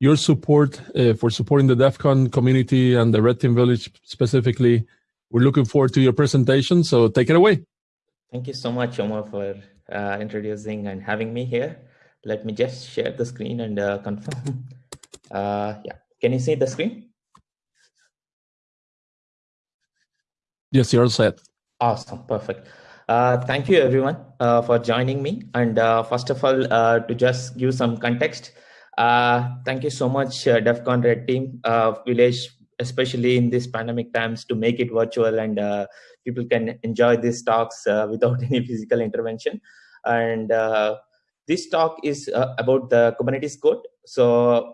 your support uh, for supporting the DEF CON community and the Red Team Village specifically. We're looking forward to your presentation, so take it away. Thank you so much, Omar, for uh, introducing and having me here. Let me just share the screen and uh, confirm. Uh, yeah, can you see the screen? Yes, you're all set. Awesome, perfect. Uh, thank you everyone uh, for joining me. And uh, first of all, uh, to just give some context, uh, thank you so much, uh, Red Team uh, Village, especially in these pandemic times to make it virtual and uh, people can enjoy these talks uh, without any physical intervention. And this talk is about the Kubernetes code. So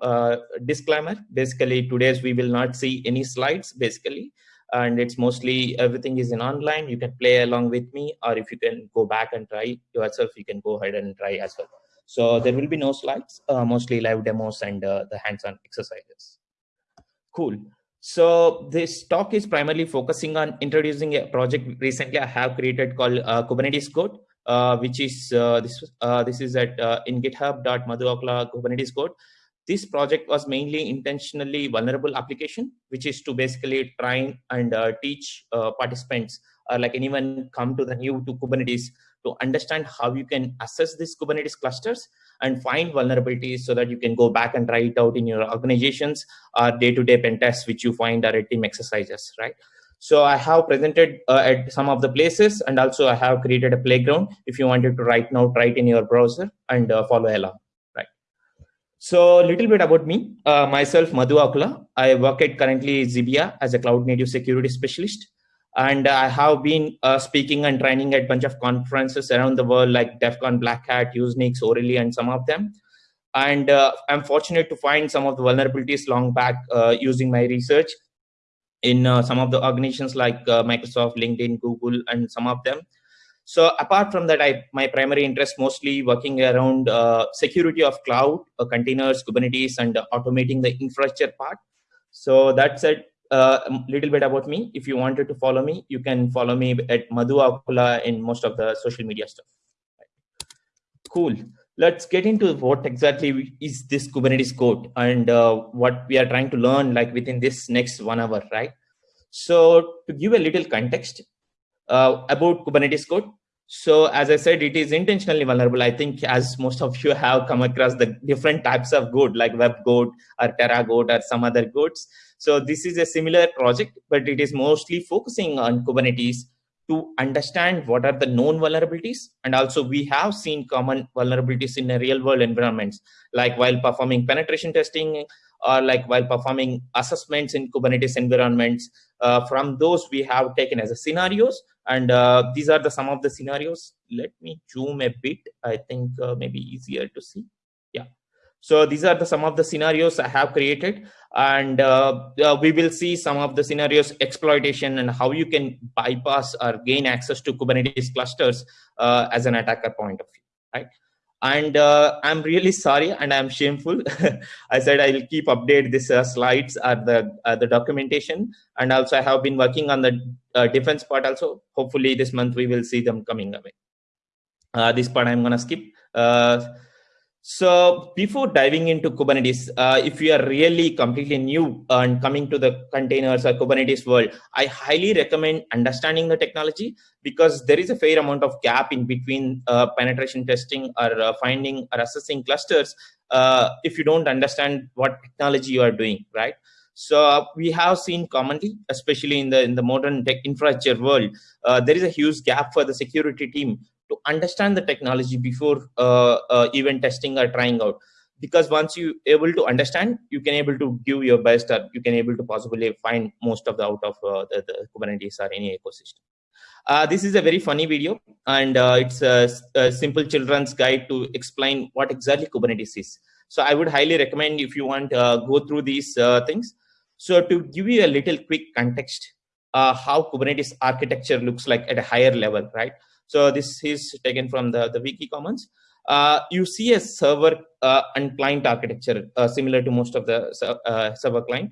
disclaimer, basically today's we will not see any slides basically and it's mostly everything is in online you can play along with me or if you can go back and try yourself you can go ahead and try as well so there will be no slides uh, mostly live demos and uh, the hands-on exercises. Cool. So this talk is primarily focusing on introducing a project recently i have created called uh, kubernetes code uh, which is uh, this uh, this is at in github.madhuakula kubernetes code. This project was mainly intentionally vulnerable application, which is to basically try and teach participants or like anyone come to the new to Kubernetes to understand how you can assess these Kubernetes clusters and find vulnerabilities so that you can go back and try it out in your organizations or day-to-day pen tests, which you find are team exercises, right? So I have presented uh, at some of the places and also I have created a playground. If you wanted to right now, try it in your browser and uh, follow along. So a little bit about me, uh, myself, Madhu Akula. I work at currently Zibia as a cloud native security specialist. And I have been uh, speaking and training at a bunch of conferences around the world like DEF CON, Black Hat, Usenix, O'Reilly, and some of them. And uh, I'm fortunate to find some of the vulnerabilities long back uh, using my research in uh, some of the organizations like uh, Microsoft, LinkedIn, Google, and some of them. So apart from that, I my primary interest mostly working around uh, security of cloud, containers, Kubernetes, and automating the infrastructure part. So that's it. A little bit about me. If you wanted to follow me, you can follow me at Madhu Akula in most of the social media stuff. Cool. Let's get into what exactly is this Kubernetes code and uh, what we are trying to learn like within this next one hour, right? So to give a little context, uh, about Kubernetes code. So as I said, it is intentionally vulnerable. I think as most of you have come across the different types of good like web good or Terra good or some other goods. So this is a similar project, but it is mostly focusing on Kubernetes to understand what are the known vulnerabilities. And also we have seen common vulnerabilities in real world environments, like while performing penetration testing or like while performing assessments in Kubernetes environments. Uh, from those we have taken as a scenarios. And uh, these are the some of the scenarios. Let me zoom a bit. I think uh, maybe easier to see. Yeah. So these are the some of the scenarios i have created. And uh, uh, we will see some of the scenarios exploitation and how you can bypass or gain access to kubernetes clusters uh, as an attacker point of view right and uh, i'm really sorry and i'm shameful. I said i'll keep update this uh, slides or the uh, the documentation. And also i have been working on the uh, defense part also. Hopefully this month we will see them coming away. Uh, this part i'm gonna skip. Uh, so before diving into Kubernetes, uh, if you are really completely new and coming to the containers or Kubernetes world, I highly recommend understanding the technology because there is a fair amount of gap in between uh, penetration testing or uh, finding or assessing clusters uh, if you don't understand what technology you are doing, right? So we have seen commonly, especially in the in the modern tech infrastructure world, uh, there is a huge gap for the security team to understand the technology before uh, uh, even testing or trying out. Because once you able to understand you can able to give your best or you can able to possibly find most of the out of uh, the, the, kubernetes or any ecosystem. Uh, this is a very funny video and uh, it's a, a, simple children's guide to explain what exactly kubernetes is. So i would highly recommend if you want uh, go through these things. So to give you a little quick context how kubernetes architecture looks like at a higher level right so this is taken from the, the wiki commons. Uh, you see a server uh, and client architecture uh, similar to most of the uh, server client.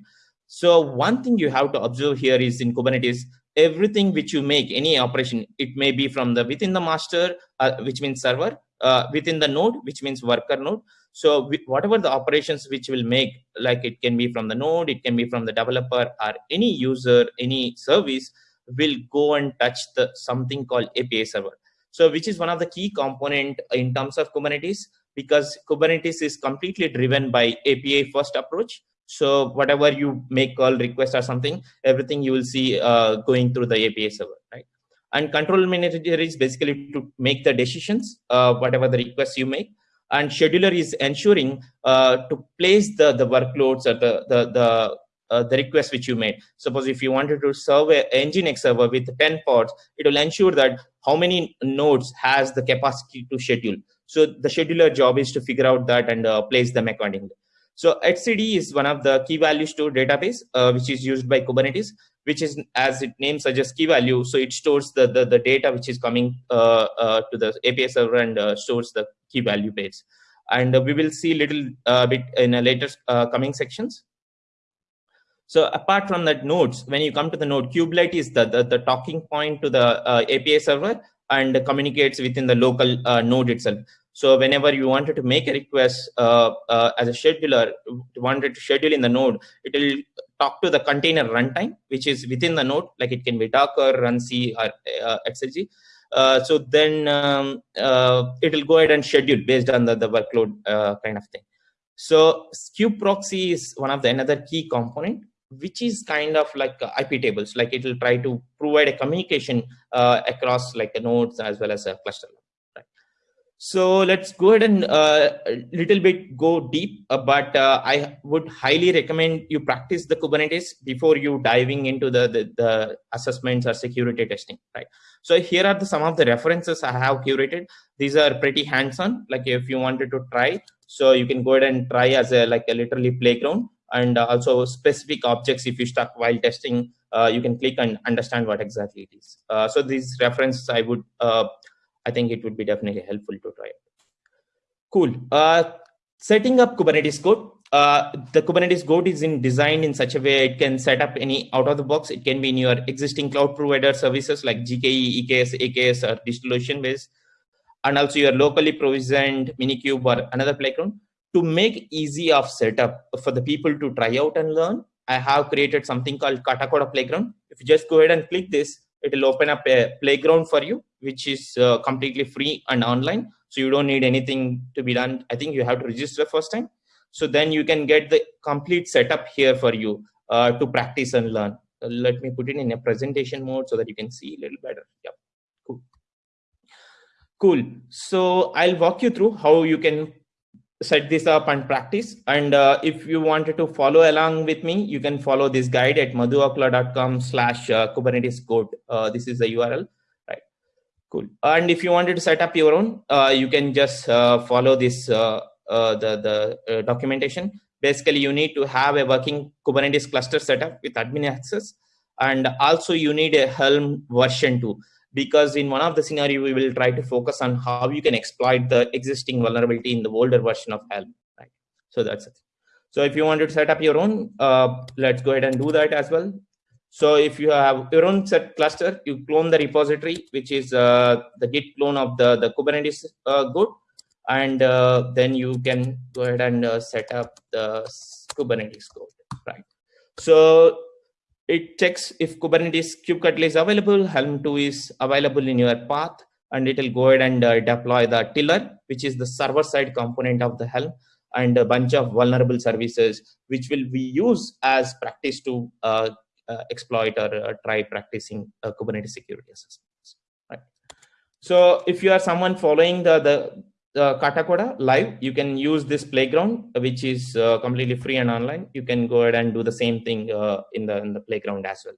So one thing you have to observe here is in Kubernetes, everything which you make, any operation, it may be from the within the master, uh, which means server, uh, within the node, which means worker node. So whatever the operations which will make, like it can be from the node, it can be from the developer or any user, any service will go and touch the something called API server. So which is one of the key component in terms of Kubernetes because Kubernetes is completely driven by API first approach. So whatever you make call request or something, everything you will see uh, going through the API server, right? And control manager is basically to make the decisions, uh, whatever the requests you make. And scheduler is ensuring uh, to place the, the workloads or the, the, the uh, the request which you made. Suppose if you wanted to serve an Nginx server with 10 pods, it will ensure that how many nodes has the capacity to schedule. So the scheduler job is to figure out that and uh, place them accordingly. So etcd is one of the key value store database, uh, which is used by Kubernetes, which is as its name suggests key value. So it stores the, the, the data which is coming uh, uh, to the API server and uh, stores the key value base. And we will see little bit in a later coming sections. So apart from that nodes, when you come to the node, kubelet is the, the, the talking point to the uh, API server and communicates within the local uh, node itself. So whenever you wanted to make a request uh, uh as a scheduler, wanted to schedule in the node, it will talk to the container runtime, which is within the node, like it can be Docker, runc, or uh, XLG. Uh, so then um, it will go ahead and schedule based on the, the workload kind of thing. So Kube proxy is one of the another key component which is kind of like uh, IP tables, like it will try to provide a communication uh, across like nodes as well as a cluster. Right. So let's go ahead and uh, a little bit go deep, uh, but uh, I would highly recommend you practice the Kubernetes before you diving into the, the, the, assessments or security testing, right? So here are the, some of the references I have curated. These are pretty hands-on, like if you wanted to try, so you can go ahead and try as a like a literally playground and also specific objects if you stuck while testing uh, you can click and understand what exactly it is. Uh, so these references i would uh, i think it would be definitely helpful to try. It cool setting up kubernetes code. Uh, the Kubernetes code is in designed in such a way it can set up any out of the box. It can be in your existing cloud provider services like GKE, EKS, AKS, or DigitalOcean base, and also your locally provisioned Minikube or another playground to make easy of setup for the people to try out and learn, I have created something called Katakoda Playground. If you just go ahead and click this, it will open up a playground for you, which is uh, completely free and online. So you don't need anything to be done. I think you have to register first time. So then you can get the complete setup here for you uh, to practice and learn. Uh, let me put it in a presentation mode so that you can see a little better. Yep, cool. Cool. So I'll walk you through how you can set this up and practice. And uh, if you wanted to follow along with me, you can follow this guide at madhuakula.com slash uh, Kubernetes code. Uh, this is the URL, right? Cool. And if you wanted to set up your own, uh, you can just follow this, the, the documentation. Basically, you need to have a working Kubernetes cluster setup with admin access. And also you need a Helm version 2 because in one of the scenario we will try to focus on how you can exploit the existing vulnerability in the older version of Helm. Right. So that's it. So if you wanted to set up your own, uh, let's go ahead and do that as well. So if you have your own set cluster, you clone the repository, which is uh, the Git clone of the the Kubernetes uh, code, and uh, then you can go ahead and uh, set up the Kubernetes code. Right. So it checks if Kubernetes kubectl is available, Helm 2 is available in your path, and it will go ahead and uh, deploy the tiller, which is the server-side component of the Helm, and a bunch of vulnerable services, which will be used as practice to uh, uh, exploit or uh, try practicing uh, Kubernetes security assessments. Right. So if you are someone following the, the uh, live, you can use this playground, which is uh, completely free and online. You can go ahead and do the same thing uh, in the in the playground as well.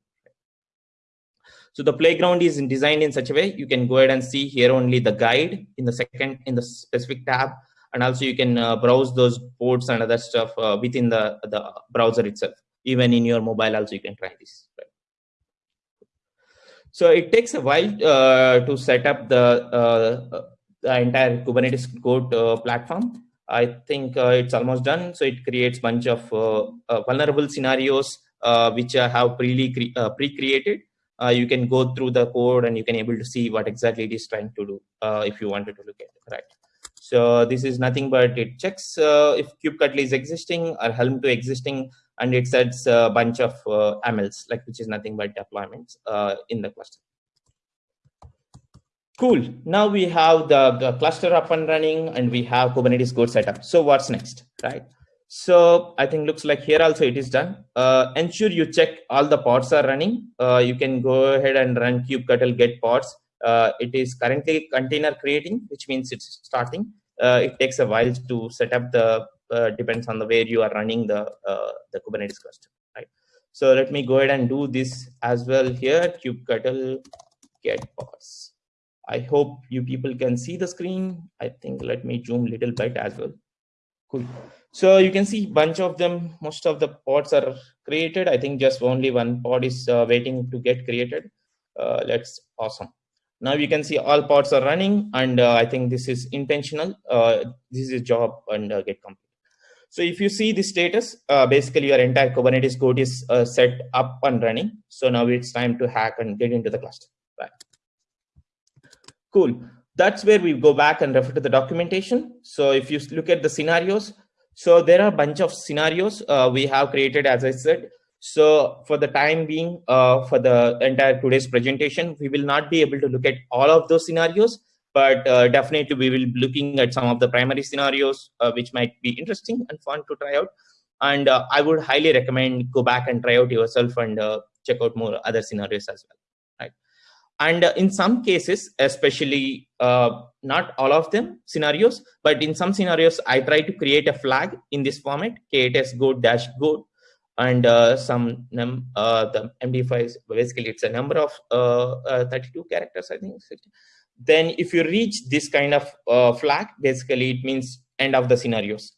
So the playground is designed in such a way you can go ahead and see here only the guide in the second in the specific tab, and also you can uh, browse those ports and other stuff uh, within the the browser itself. Even in your mobile, also you can try this. Right? So it takes a while uh, to set up the the entire Kubernetes code uh, platform. I think uh, it's almost done. So it creates bunch of uh, vulnerable scenarios which I have pre-created. Pre you can go through the code and you can able to see what exactly it is trying to do if you wanted to look at it, right? So this is nothing but it checks uh, if kubectl is existing or helm to existing, and it sets a bunch of uh, like which is nothing but deployments uh, in the cluster. Cool. Now we have the, the, cluster up and running and we have Kubernetes code setup. So what's next, right? So I think looks like here also it is done. Uh, ensure you check all the pods are running. Uh, you can go ahead and run kubectl get pods. Uh, it is currently container creating, which means it's starting. Uh, it takes a while to set up the, uh, depends on the where you are running the, uh, the Kubernetes cluster, right? So let me go ahead and do this as well here, kubectl get pods. I hope you people can see the screen. I think let me zoom little bit as well. Cool. So you can see bunch of them, most of the pods are created. I think just only one pod is uh, waiting to get created. Uh, that's awesome. Now you can see all pods are running and uh, I think this is intentional. Uh, this is job and uh, get complete. So if you see the status, uh, basically your entire Kubernetes code is set up and running. So now it's time to hack and get into the cluster. Right. Cool. That's where we go back and refer to the documentation. So if you look at the scenarios, so there are a bunch of scenarios uh, we have created, as I said. So for the time being, uh, for the entire today's presentation, we will not be able to look at all of those scenarios, but uh, definitely we will be looking at some of the primary scenarios, uh, which might be interesting and fun to try out. And uh, I would highly recommend go back and try out yourself and uh, check out more other scenarios as well. And uh, in some cases, especially uh, not all of them scenarios, but in some scenarios, I try to create a flag in this format, KTS go dash go, and uh, some num uh, the MD5 is basically it's a number of uh, uh, 32 characters, I think. Then if you reach this kind of flag, basically it means end of the scenarios.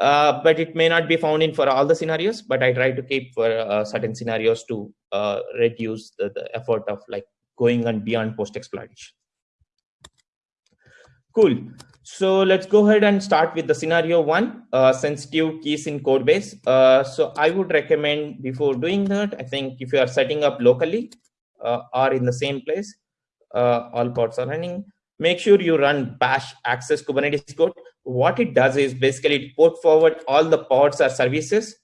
But it may not be found in for all the scenarios but i try to keep for certain scenarios to reduce the, the, effort of like going on beyond post exploitation. Cool. So let's go ahead and start with the scenario one, uh, sensitive keys in Codebase. Uh, so I would recommend before doing that, I think if you are setting up locally uh, or in the same place, uh, all pods are running, make sure you run bash access Kubernetes code. What it does is basically it port forward all the pods or services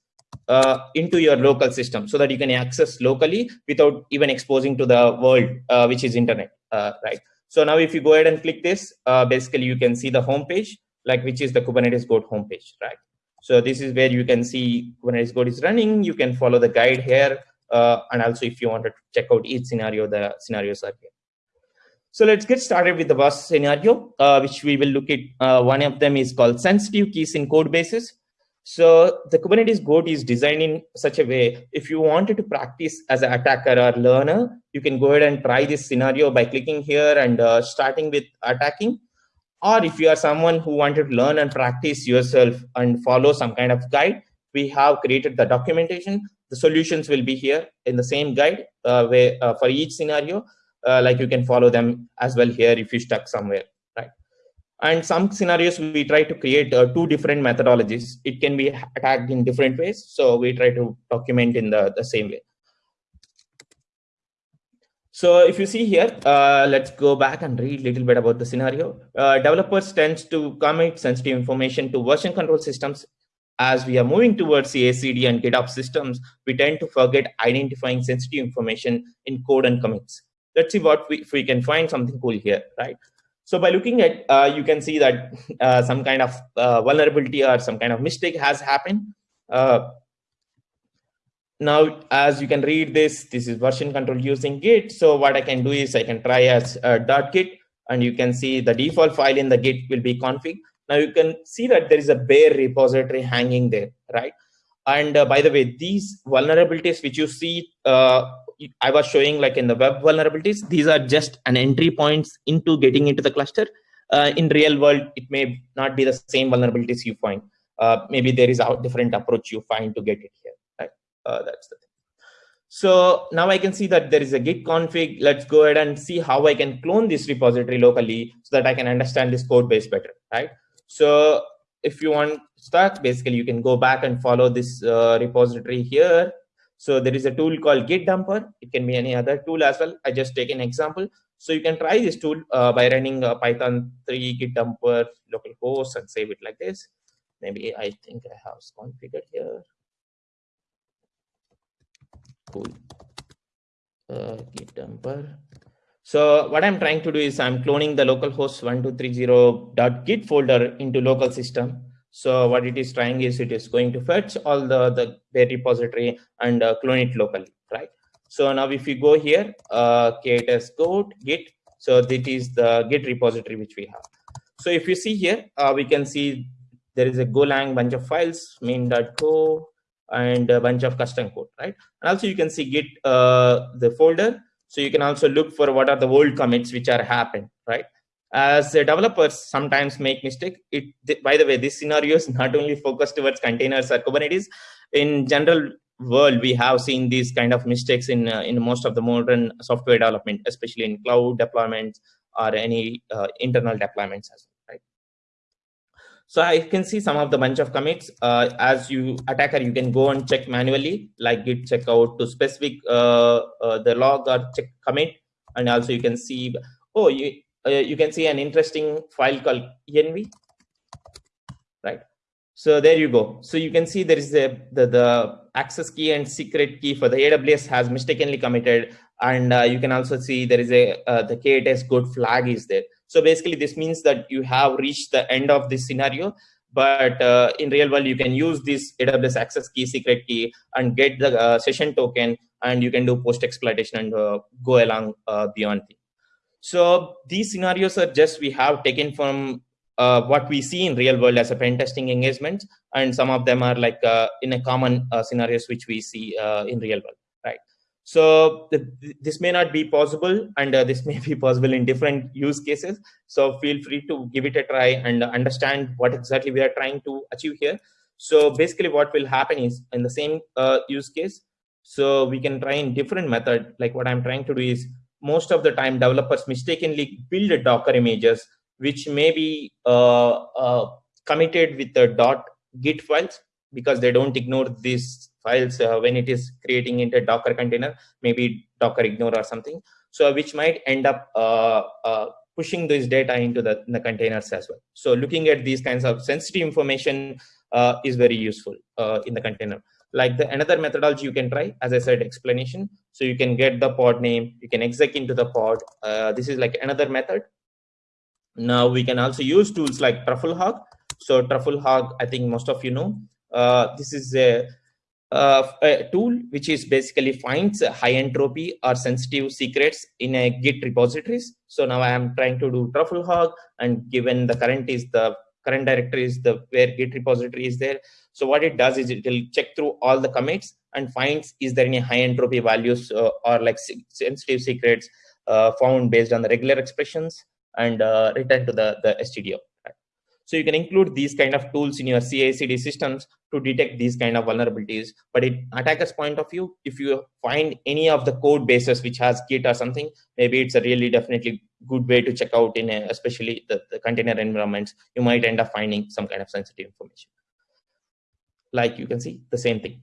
uh, into your local system so that you can access locally without even exposing to the world, uh, which is internet, uh, right? So now if you go ahead and click this, uh, basically you can see the home page, like which is the Kubernetes Code homepage, right? So this is where you can see Kubernetes Code is running. You can follow the guide here. Uh, and also if you want to check out each scenario, the scenarios are here. So let's get started with the first scenario, uh, which we will look at. one of them is called sensitive keys in code bases. So the Kubernetes code is designed in such a way, if you wanted to practice as an attacker or learner, you can go ahead and try this scenario by clicking here and uh, starting with attacking. Or if you are someone who wanted to learn and practice yourself and follow some kind of guide, we have created the documentation. The solutions will be here in the same guide uh, where uh, for each scenario, uh, like you can follow them as well here if you stuck somewhere. And some scenarios, we try to create uh, two different methodologies. It can be attacked in different ways. So we try to document in the, the same way. So if you see here, uh, let's go back and read a little bit about the scenario. Uh, developers tend to commit sensitive information to version control systems. As we are moving towards CI/CD and GitOps systems, we tend to forget identifying sensitive information in code and commits. Let's see what we, if we can find something cool here, right? So by looking at, uh, you can see that uh, some kind of uh, vulnerability or some kind of mistake has happened. Uh, now, as you can read this, this is version control using Git. So what I can do is I can try as uh, .git, and you can see the default file in the Git will be config. Now you can see that there is a bare repository hanging there, right? And uh, by the way, these vulnerabilities which you see I was showing like in the web vulnerabilities, these are just an entry points into getting into the cluster. Uh, in real world, it may not be the same vulnerabilities you find. Uh, maybe there is a different approach you find to get it here. Right? Uh, that's the thing. So now I can see that there is a git config. Let's go ahead and see how I can clone this repository locally so that I can understand this code base better, right? So if you want to start, basically you can go back and follow this uh, repository here so there is a tool called Git Dumper. It can be any other tool as well. I just take an example. So you can try this tool uh, by running a Python 3 git dumper localhost and save it like this. Maybe I think I have configured here. Cool. Uh, git dumper. So what I'm trying to do is I'm cloning the localhost 1230.git folder into local system. So what it is trying is it is going to fetch all the, the their repository and uh, clone it locally, right? So now if you go here, uh, kts code git, so this is the git repository which we have. So if you see here, uh, we can see there is a Golang bunch of files, main.co, and a bunch of custom code, right? And also you can see git uh, the folder. So you can also look for what are the old commits which are happened, right? As developers sometimes make mistake. It by the way, this scenario is not only focused towards containers or Kubernetes. In general, world we have seen these kind of mistakes in uh, in most of the modern software development especially in cloud deployments or any uh, internal deployments as well right so i can see some of the bunch of commits uh, as you attacker you can go and check manually like git checkout to specific uh, uh, the log or check commit and also you can see oh you you can see an interesting file called env right so there you go. So you can see there is a the, the access key and secret key for the AWS has mistakenly committed. And uh, you can also see there is a uh, the KTS good flag is there. So basically this means that you have reached the end of this scenario. But uh, in real world, you can use this AWS access key, secret key, and get the uh, session token, and you can do post exploitation and uh, go along uh, beyond. So these scenarios are just we have taken from uh, what we see in real world as a pen testing engagement and some of them are like uh, in a common uh, scenarios which we see uh, in real world right? So th this may not be possible and uh, this may be possible in different use cases. So feel free to give it a try and understand what exactly we are trying to achieve here. So basically what will happen is in the same uh, use case so we can try in different method. Like what i'm trying to do is most of the time developers mistakenly build docker images which may be uh, uh, committed with the git files because they don't ignore these files uh, when it is creating into docker container maybe docker ignore or something. So which might end up uh, uh, pushing this data into the, the, containers as well. So looking at these kinds of sensitive information uh, is very useful in the container like the another methodology you can try as i said explanation so you can get the pod name you can exec into the pod this is like another method now we can also use tools like Trufflehog. So Trufflehog, I think most of you know, uh, this is a, uh, a, tool which is basically finds high entropy or sensitive secrets in a Git repositories. So now I am trying to do Trufflehog and given the current is the current directory is the where Git repository is there. So what it does is it will check through all the commits and finds is there any high entropy values uh, or like sensitive secrets uh, found based on the regular expressions and uh, return to the, the STDO. So you can include these kind of tools in your CI/CD systems to detect these kind of vulnerabilities. But in attacker's point of view, if you find any of the code bases which has Git or something, maybe it's a really definitely good way to check out in a, especially the, the container environments. You might end up finding some kind of sensitive information. Like you can see the same thing.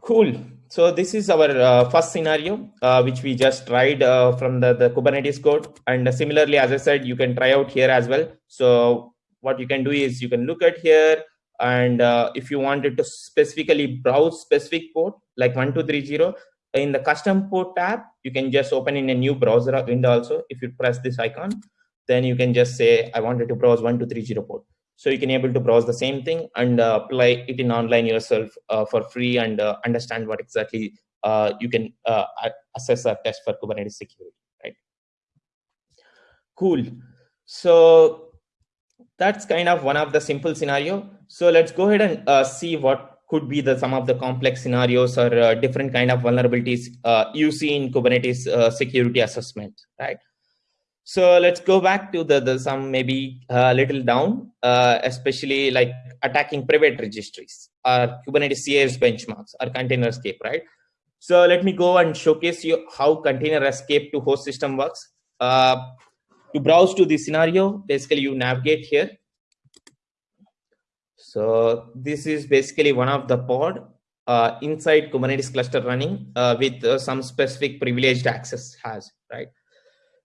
Cool. So this is our uh, first scenario, uh, which we just tried uh, from the, the Kubernetes code. And similarly, as I said, you can try out here as well. So what you can do is you can look at here. And uh, if you wanted to specifically browse specific port like 1230, in the custom port tab, you can just open in a new browser window also. If you press this icon, then you can just say, I wanted to browse 1230 port. So you can able to browse the same thing and uh, apply it in online yourself uh, for free and uh, understand what exactly uh, you can uh, assess a test for Kubernetes security, right? Cool. So that's kind of one of the simple scenario. So let's go ahead and uh, see what could be the some of the complex scenarios or different kind of vulnerabilities you see in Kubernetes security assessment, right? So let's go back to the, the some maybe a uh, little down, uh, especially like attacking private registries or Kubernetes CIS benchmarks or container escape, right? So let me go and showcase you how container escape to host system works. Uh, to browse to the scenario, basically you navigate here. So this is basically one of the pod uh, inside Kubernetes cluster running uh, with uh, some specific privileged access has, right?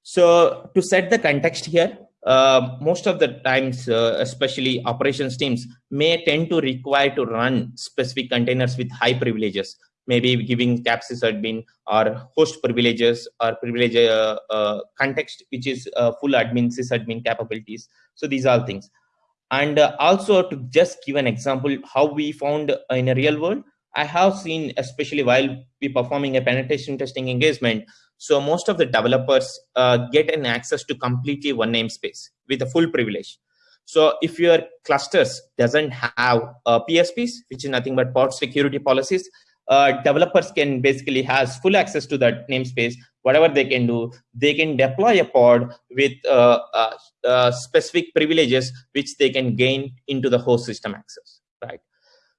So to set the context here, uh, most of the times, uh, especially operations teams may tend to require to run specific containers with high privileges, maybe giving cap admin or host privileges or privilege uh, uh context, which is uh, full admin sysadmin capabilities. So these are things. And uh, also to just give an example, how we found in a real world, I have seen, especially while we performing a penetration testing engagement, so most of the developers uh, get an access to completely one namespace with a full privilege. So if your clusters doesn't have uh, PSPs, which is nothing but pod security policies, uh, developers can basically has full access to that namespace. Whatever they can do, they can deploy a pod with uh, uh, uh, specific privileges which they can gain into the host system access, right?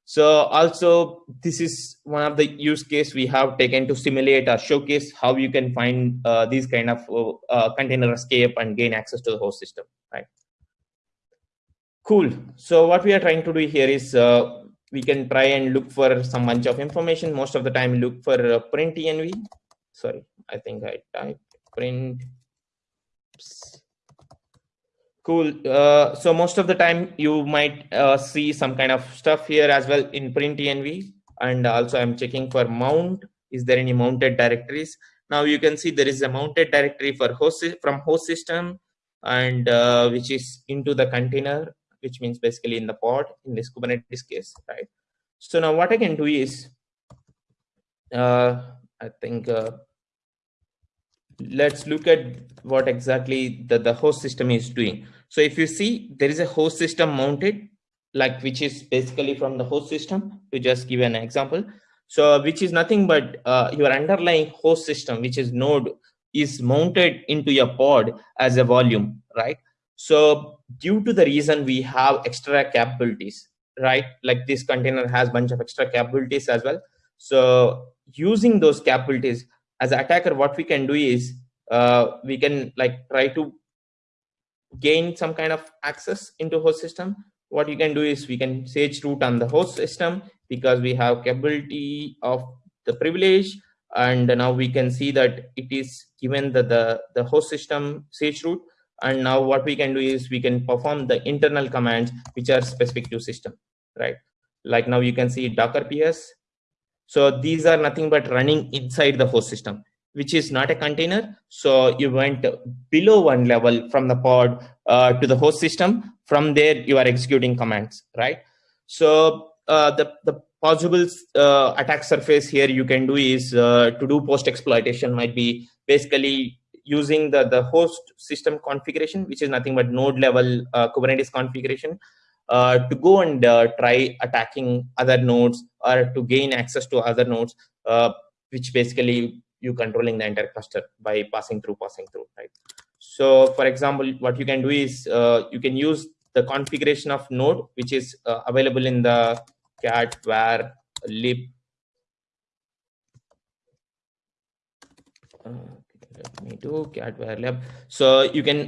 So also this is one of the use case we have taken to simulate or showcase how you can find uh, these kind of uh, uh, container escape and gain access to the host system, right? Cool. So what we are trying to do here is uh, we can try and look for some bunch of information. Most of the time look for uh, print env. Sorry, I think I typed print. Oops. Cool. Uh, so most of the time you might uh, see some kind of stuff here as well in print env. And also I'm checking for mount. Is there any mounted directories? Now you can see there is a mounted directory for host from host system and uh, which is into the container, which means basically in the pod in this Kubernetes case, right? So now what I can do is, uh, I think uh, let's look at what exactly the, the host system is doing. So if you see, there is a host system mounted, like which is basically from the host system, to just give an example. So which is nothing but uh, your underlying host system, which is node, is mounted into your pod as a volume, right? So due to the reason we have extra capabilities, right? Like this container has bunch of extra capabilities as well. So using those capabilities, as attacker, what we can do is uh, we can like try to gain some kind of access into host system. What you can do is we can sage root on the host system because we have capability of the privilege and now we can see that it is given the, the, the host system sage root. And now what we can do is we can perform the internal commands which are specific to system right? Like now you can see docker ps so these are nothing but running inside the host system, which is not a container. So you went below one level from the pod uh, to the host system. From there, you are executing commands, right? So uh, the, the possible uh, attack surface here you can do is uh, to do post exploitation might be basically using the, the host system configuration, which is nothing but node level uh, Kubernetes configuration uh, to go and try attacking other nodes or to gain access to other nodes, which basically you controlling the entire cluster by passing through, passing through, right? So for example, what you can do is uh, you can use the configuration of node, which is uh, available in the cat var lib. Uh, let me do cat var lib. So you can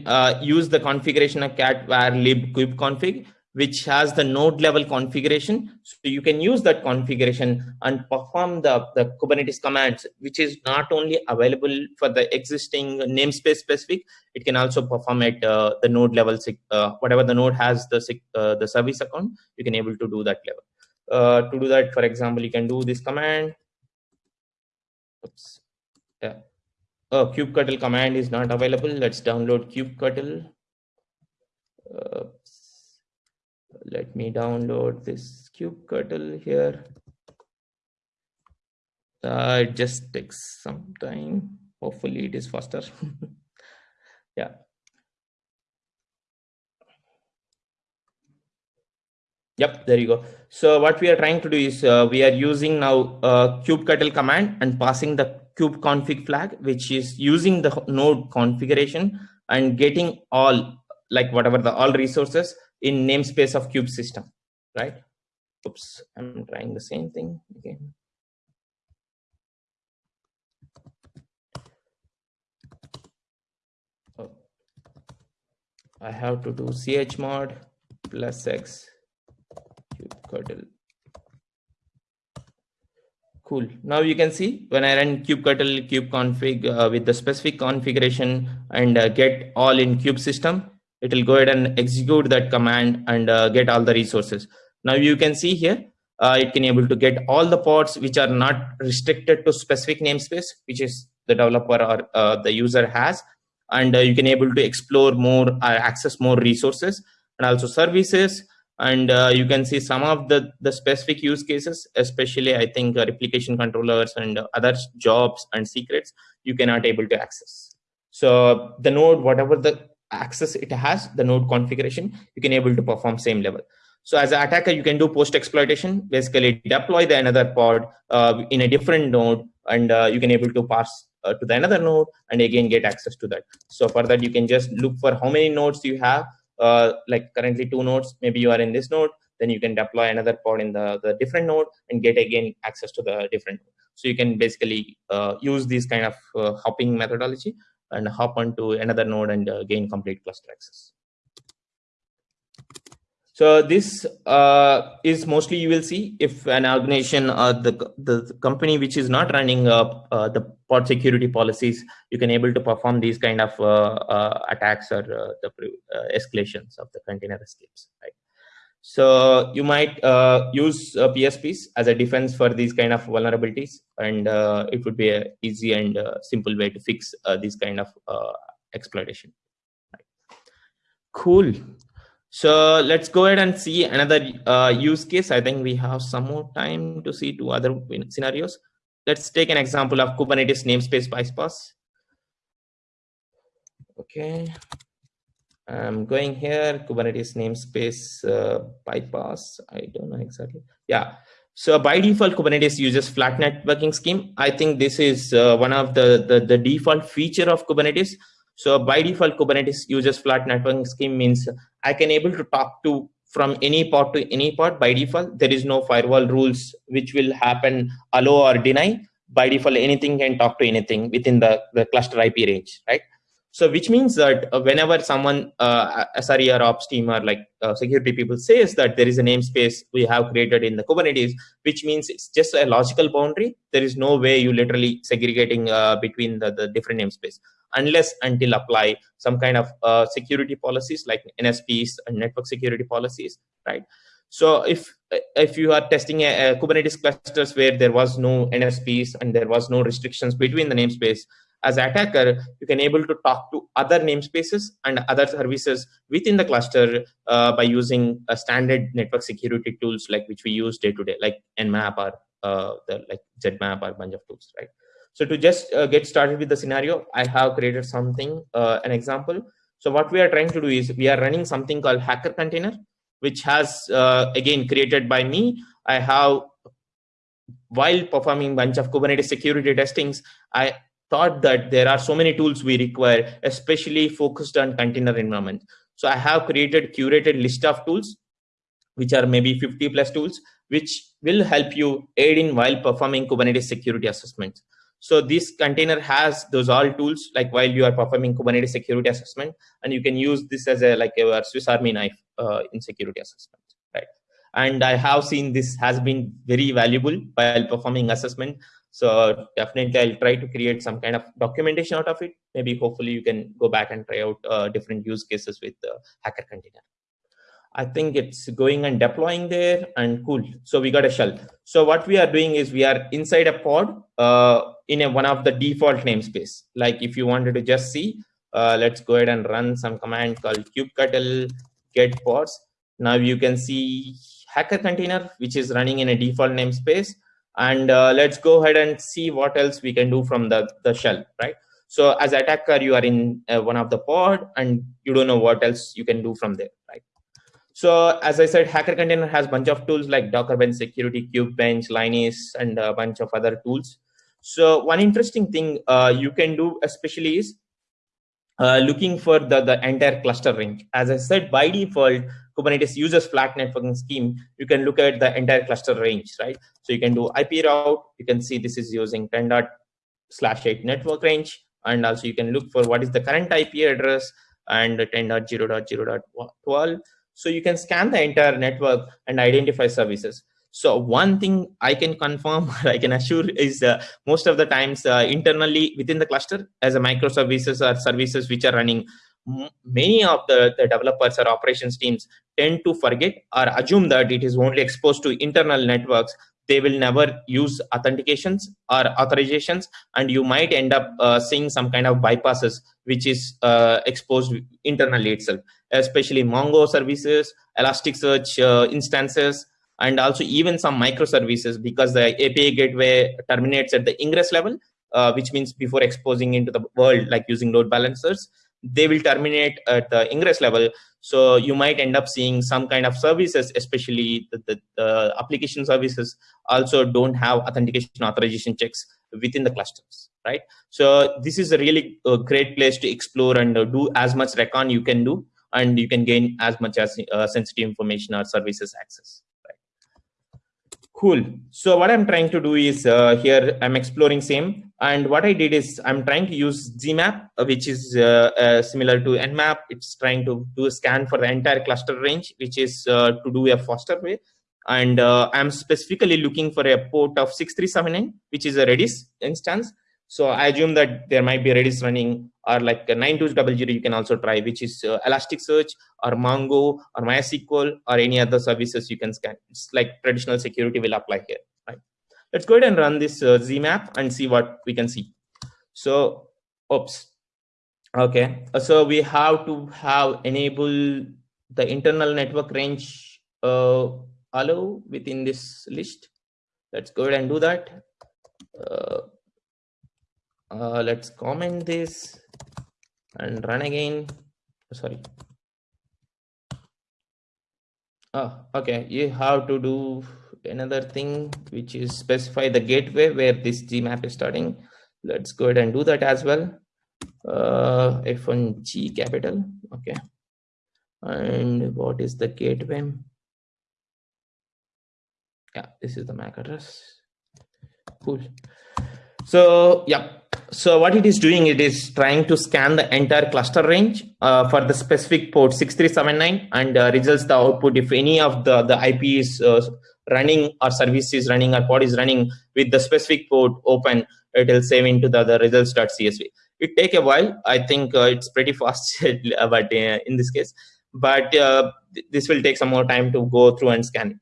use the configuration of cat var lib kubectl which has the node level configuration. So you can use that configuration and perform the, the Kubernetes commands, which is not only available for the existing namespace specific, it can also perform at uh, the node level, uh, whatever the node has the, uh, the service account, you can able to do that level. Uh, to do that, for example, you can do this command. Oops. Yeah. Oh, kubectl command is not available. Let's download kubectl. Let me download this kubectl here. Uh, it just takes some time. Hopefully it is faster. yeah. Yep, there you go. So what we are trying to do is uh, we are using now uh, kubectl command and passing the kube config flag, which is using the node configuration and getting all like whatever the all resources in namespace of cube system, right? Oops, I'm trying the same thing again. Oh. I have to do chmod plus x cube kubectl. cool. Now you can see when I run kubectl kubeconfig uh, with the specific configuration and uh, get all in kube system, it will go ahead and execute that command and uh, get all the resources. Now you can see here, uh, it can able to get all the pods which are not restricted to specific namespace, which is the developer or uh, the user has. And uh, you can able to explore more, access more resources and also services and uh, you can see some of the the specific use cases especially i think uh, replication controllers and uh, other jobs and secrets you cannot able to access so the node whatever the access it has the node configuration you can able to perform same level. So as an attacker you can do post exploitation basically deploy the another pod uh, in a different node and uh, you can able to pass uh, to the another node and again get access to that. So for that you can just look for how many nodes you have uh, like currently two nodes, maybe you are in this node, then you can deploy another pod in the, the different node and get again access to the different node. So you can basically uh, use this kind of uh, hopping methodology and hop onto another node and uh, gain complete cluster access. So this uh, is mostly you will see if an organization or the, the company which is not running uh, uh, the pod security policies, you can able to perform these kind of uh, uh, attacks or uh, the escalations of the container escapes. Right? So you might uh, use uh, PSPs as a defense for these kind of vulnerabilities, and uh, it would be an easy and simple way to fix these kind of exploitation. Right. Cool. So let's go ahead and see another uh, use case. I think we have some more time to see two other scenarios. Let's take an example of Kubernetes namespace bypass. Okay, I'm going here, Kubernetes namespace uh, bypass. I don't know exactly. Yeah, so by default, Kubernetes uses flat networking scheme. I think this is uh, one of the, the, the default feature of Kubernetes. So by default, Kubernetes uses flat networking scheme means I can able to talk to from any pod to any pod by default. There is no firewall rules which will happen allow or deny. By default, anything can talk to anything within the, the cluster IP range, right? So which means that uh, whenever someone, uh, SRE or ops team or like uh, security people says that there is a namespace we have created in the Kubernetes, which means it's just a logical boundary. There is no way you literally segregating uh, between the, the different namespace unless until apply some kind of uh, security policies like NSPs and network security policies, right? So if if you are testing a, a Kubernetes clusters where there was no NSPs and there was no restrictions between the namespace, as attacker, you can able to talk to other namespaces and other services within the cluster uh, by using a standard network security tools like which we use day to day, like Nmap or uh, the like Zmap or bunch of tools, right? So to just uh, get started with the scenario, I have created something, uh, an example. So what we are trying to do is we are running something called Hacker Container, which has uh, again created by me. I have while performing bunch of Kubernetes security testings, I thought that there are so many tools we require, especially focused on container environment. So I have created curated list of tools, which are maybe 50 plus tools, which will help you aid in while performing Kubernetes security assessments. So this container has those all tools, like while you are performing Kubernetes security assessment, and you can use this as a like a Swiss Army knife uh, in security assessment, right? And I have seen this has been very valuable while performing assessment so definitely I'll try to create some kind of documentation out of it. Maybe hopefully you can go back and try out uh, different use cases with the hacker container. I think it's going and deploying there and cool. So we got a shell. So what we are doing is we are inside a pod uh, in a, one of the default namespace. Like if you wanted to just see, uh, let's go ahead and run some command called kubectl get pods. Now you can see hacker container, which is running in a default namespace and uh, let's go ahead and see what else we can do from the, the shell, right? So as attacker, you are in uh, one of the pod and you don't know what else you can do from there, right? So as I said, Hacker Container has a bunch of tools like Docker Bench Security, Kubebench, Linus, and a bunch of other tools. So one interesting thing uh, you can do especially is uh, looking for the, the entire cluster range. As I said, by default, Kubernetes uses flat networking scheme, you can look at the entire cluster range, right? So you can do IP route, you can see this is using 10 dot slash 8 network range, and also you can look for what is the current IP address and 10.0.0.12. So you can scan the entire network and identify services. So one thing I can confirm, I can assure is uh, most of the times uh, internally within the cluster as a microservices or services which are running, many of the, the developers or operations teams tend to forget or assume that it is only exposed to internal networks. They will never use authentications or authorizations and you might end up uh, seeing some kind of bypasses which is uh, exposed internally itself especially mongo services elasticsearch uh, instances and also even some microservices because the api gateway terminates at the ingress level uh, which means before exposing into the world like using load balancers they will terminate at the ingress level so you might end up seeing some kind of services especially the, the, the application services also don't have authentication authorization checks within the clusters right so this is a really uh, great place to explore and uh, do as much recon you can do and you can gain as much as uh, sensitive information or services access Cool. So what I'm trying to do is uh, here I'm exploring SAME. And what I did is I'm trying to use ZMAP, uh, which is uh, uh, similar to Nmap. It's trying to do a scan for the entire cluster range, which is uh, to do a faster way. And uh, I'm specifically looking for a port of 6379, which is a Redis instance. So I assume that there might be Redis running or like 9200 you can also try, which is uh, Elasticsearch or Mongo or MySQL or any other services you can scan. It's like traditional security will apply here. Right? Let's go ahead and run this uh, ZMAP and see what we can see. So, oops. Okay, so we have to have enable the internal network range uh, allow within this list. Let's go ahead and do that. Uh, uh, let's comment this and run again sorry oh okay you have to do another thing which is specify the gateway where this gmap is starting. Let's go ahead and do that as well. Uh, f1g capital okay. And what is the gateway? Yeah this is the mac address. Cool. So yeah so what it is doing, it is trying to scan the entire cluster range uh, for the specific port 6379 and uh, results the output if any of the, the IP is uh, running or service is running or pod is running with the specific port open, it will save into the, the results.csv. It take a while. I think uh, it's pretty fast, but uh, in this case, but uh, this will take some more time to go through and scan it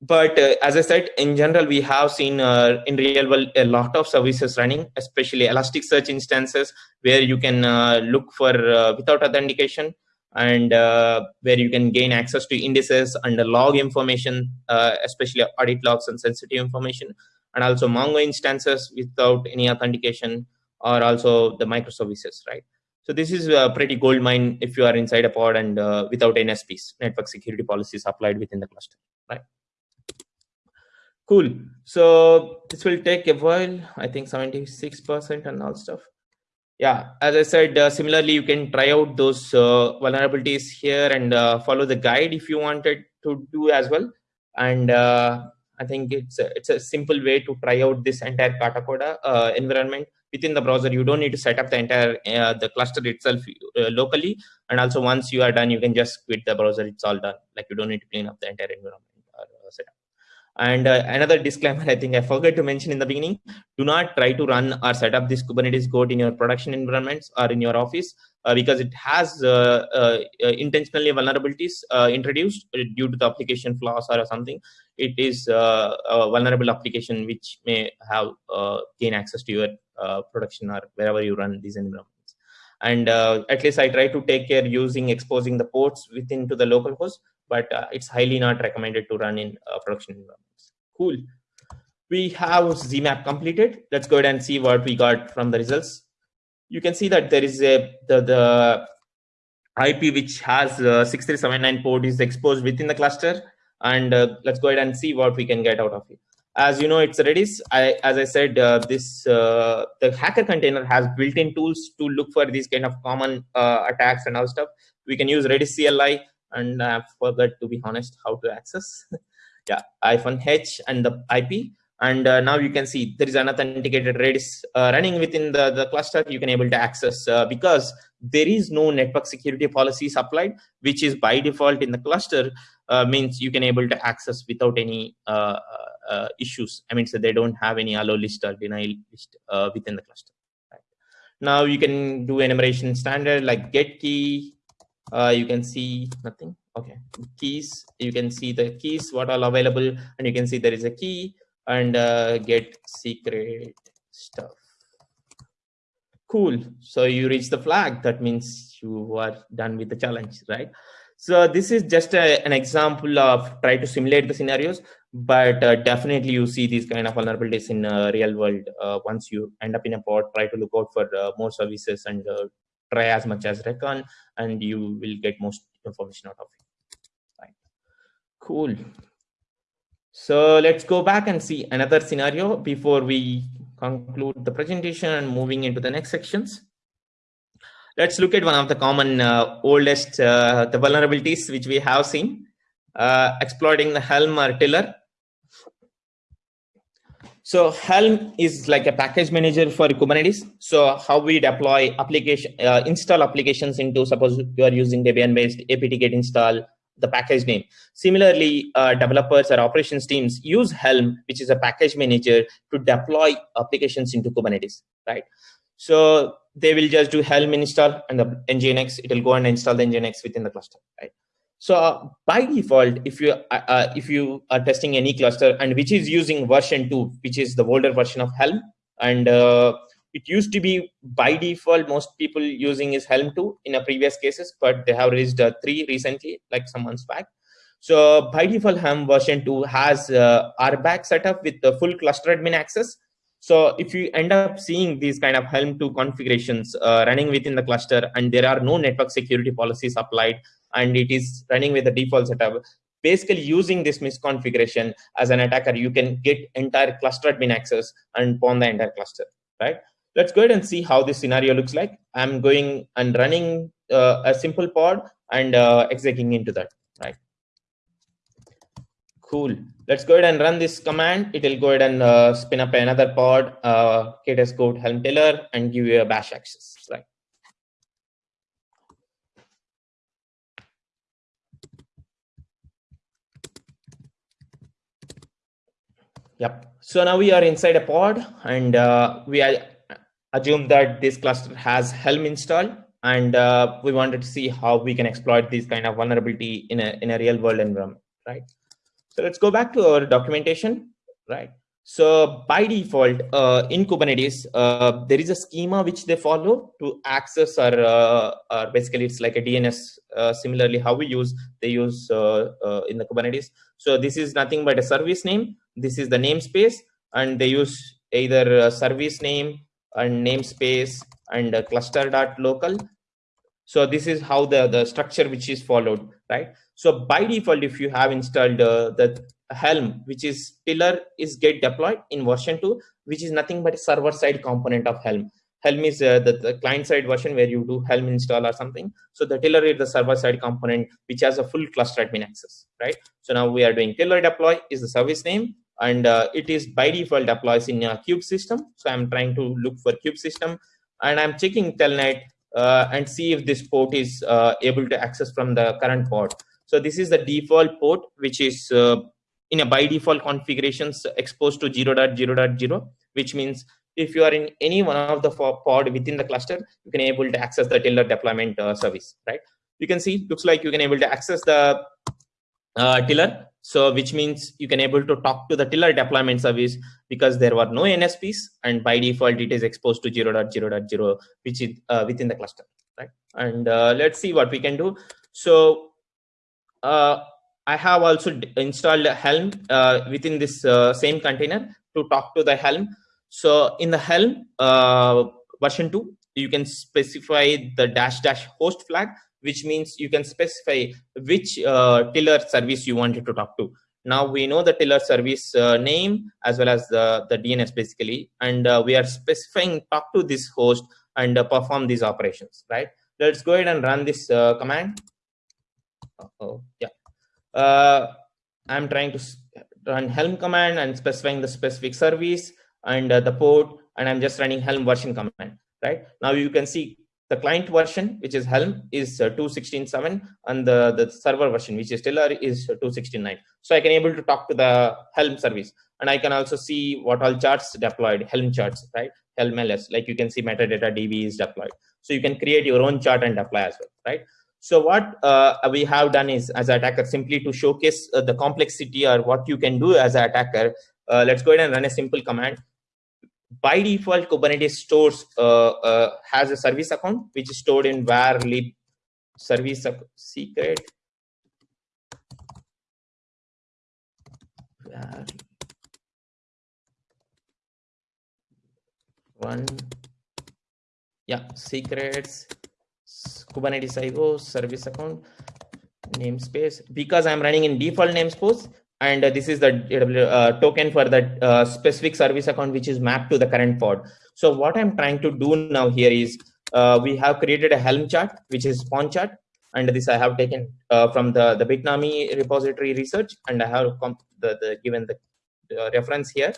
but uh, as i said in general we have seen uh, in real world a lot of services running especially elasticsearch instances where you can uh, look for uh, without authentication and uh, where you can gain access to indices and log information uh, especially audit logs and sensitive information and also mongo instances without any authentication or also the microservices right? So this is a pretty gold mine if you are inside a pod and without nsps network security policies applied within the cluster right Cool. So this will take a while. I think 76% and all stuff. Yeah, as I said, uh, similarly, you can try out those uh, vulnerabilities here and uh, follow the guide if you wanted to do as well. And uh, I think it's a, it's a simple way to try out this entire Katacoda uh, environment within the browser. You don't need to set up the entire uh, the cluster itself locally. And also, once you are done, you can just quit the browser. It's all done. Like you don't need to clean up the entire environment or setup. And uh, another disclaimer, I think I forgot to mention in the beginning, do not try to run or set up this Kubernetes code in your production environments or in your office uh, because it has uh, uh, uh intentionally vulnerabilities uh, introduced due to the application flaws or something. It is a vulnerable application which may have gain access to your production or wherever you run these environments and at least i try to take care using exposing the ports within to the local host but uh, it's highly not recommended to run in uh, production environment Cool. We have ZMAP completed. Let's go ahead and see what we got from the results. You can see that there is a the, the IP which has 6379 port is exposed within the cluster. And uh, let's go ahead and see what we can get out of it. As you know, it's Redis. I, as I said, uh, this uh, the hacker container has built-in tools to look for these kind of common uh, attacks and all stuff. We can use Redis CLI, and I forgot to be honest how to access. yeah hyphen h and the ip and uh, now you can see there is an authenticated redis uh, running within the, the cluster you can able to access uh, because there is no network security policies applied which is by default in the cluster uh, means you can able to access without any uh, uh, issues. I mean, so they don't have any allow list or denial list within the cluster. Right? Now you can do enumeration standard like get key. You can see nothing. Okay, keys. You can see the keys what are available, and you can see there is a key and get secret stuff cool so you reach the flag that means you are done with the challenge right so this is just a, an example of try to simulate the scenarios but uh, definitely you see these kind of vulnerabilities in uh, real world uh, once you end up in a pod try to look out for uh, more services and uh, try as much as recon and you will get most information out of it right cool so let's go back and see another scenario before we conclude the presentation and moving into the next sections. Let's look at one of the common uh, oldest uh, the vulnerabilities which we have seen, uh, exploiting the Helm or Tiller. So Helm is like a package manager for Kubernetes. So how we deploy application, uh, install applications into, suppose you are using Debian based apt get install the package name. Similarly, uh, developers or operations teams use Helm, which is a package manager to deploy applications into Kubernetes, right? So they will just do Helm install and the nginx, it will go and install the nginx within the cluster, right? So uh, by default, if you uh, uh, if you are testing any cluster and which is using version two, which is the older version of Helm, and uh, it used to be by default most people using is helm 2 in a previous cases but they have released uh, 3 recently like some months back. So by default helm version 2 has uh, rbag setup with the full cluster admin access. So if you end up seeing these kind of helm 2 configurations uh, running within the cluster and there are no network security policies applied and it is running with the default setup basically using this misconfiguration as an attacker you can get entire cluster admin access and pawn the entire cluster right Let's go ahead and see how this scenario looks like. I'm going and running uh, a simple pod and uh, executing into that, right? Cool. Let's go ahead and run this command. It will go ahead and uh, spin up another pod, uh, code helm tiller, and give you a bash access, right? Yep. So now we are inside a pod and uh, we assume that this cluster has Helm installed and uh, we wanted to see how we can exploit this kind of vulnerability in a, in a real world environment, right? So let's go back to our documentation, right? So by default, uh, in Kubernetes, uh, there is a schema which they follow to access or, uh, or basically it's like a DNS. Uh, similarly, how we use, they use uh, in the Kubernetes. So this is nothing but a service name. This is the namespace and they use either a service name and namespace and cluster dot local so this is how the the structure which is followed right so by default if you have installed uh, the helm which is tiller is get deployed in version 2 which is nothing but a server side component of helm helm is uh, the, the client side version where you do helm install or something so the tiller is the server side component which has a full cluster admin access right so now we are doing tiller deploy is the service name and uh, it is by default deploys in a kube system. So I'm trying to look for kube system and I'm checking telnet uh, and see if this port is uh, able to access from the current port. So this is the default port, which is uh, in a by default configurations exposed to 0.0.0, which means if you are in any one of the pod within the cluster, you can able to access the tiller deployment uh, service, right? You can see, looks like you can able to access the uh, tiller so which means you can able to talk to the tiller deployment service because there were no NSPs and by default it is exposed to 0.0.0 which is uh, within the cluster, right? And uh, let's see what we can do. So uh, I have also installed Helm uh, within this uh, same container to talk to the Helm. So in the Helm uh, version 2, you can specify the dash dash host flag which means you can specify which uh, tiller service you wanted to talk to. Now we know the tiller service uh, name as well as the, the DNS basically, and uh, we are specifying talk to this host and perform these operations, right? Let's go ahead and run this command. oh, yeah. Uh, I'm trying to run Helm command and specifying the specific service and the port, and I'm just running Helm version command, right? Now you can see the client version, which is Helm, is uh, 2.16.7, and the, the server version, which is Tiller, is 2.16.9. So I can able to talk to the Helm service, and I can also see what all charts deployed, Helm charts, right? Helm LS, like you can see metadata DB is deployed. So you can create your own chart and deploy as well, right? So what uh, we have done is, as an attacker, simply to showcase uh, the complexity or what you can do as an attacker, uh, let's go ahead and run a simple command. By default kubernetes stores uh, uh, has a service account which is stored in var lib service secret. One. Yeah secrets kubernetes io service account namespace. Because i'm running in default namespace and uh, this is the uh, token for that uh, specific service account which is mapped to the current pod. So what i'm trying to do now here is uh, we have created a helm chart which is spawn chart and this i have taken uh, from the the bitnami repository research and i have the, the given the reference here